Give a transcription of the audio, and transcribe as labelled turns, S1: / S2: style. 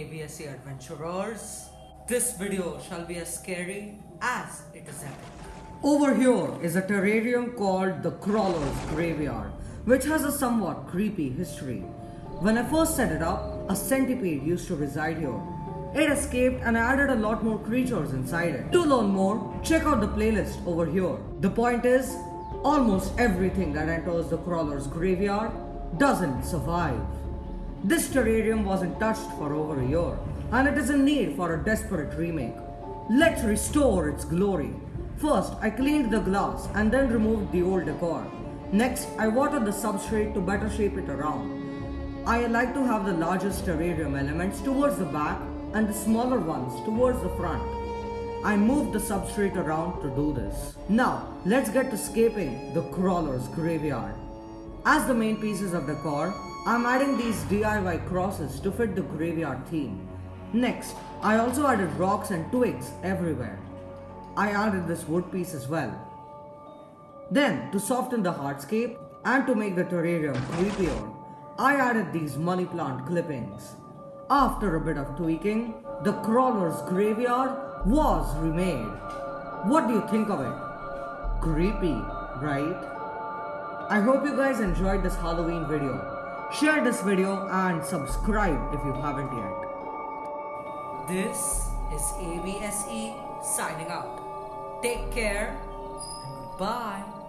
S1: ABSC adventurers. This video shall be as scary as it is epic. Over here is a terrarium called the Crawler's Graveyard, which has a somewhat creepy history. When I first set it up, a centipede used to reside here. It escaped and I added a lot more creatures inside it. To learn more, check out the playlist over here. The point is, almost everything that enters the Crawler's Graveyard doesn't survive. This terrarium wasn't touched for over a year, and it is in need for a desperate remake. Let's restore its glory. First, I cleaned the glass and then removed the old decor. Next, I watered the substrate to better shape it around. I like to have the largest terrarium elements towards the back and the smaller ones towards the front. I moved the substrate around to do this. Now, let's get to scaping the crawler's graveyard. As the main pieces of decor, I'm adding these DIY crosses to fit the graveyard theme. Next, I also added rocks and twigs everywhere. I added this wood piece as well. Then, to soften the hardscape and to make the terrarium creepier, I added these money plant clippings. After a bit of tweaking, the crawler's graveyard was remade. What do you think of it? Creepy, right? I hope you guys enjoyed this Halloween video. Share this video and subscribe if you haven't yet. This is ABSE signing out. Take care and.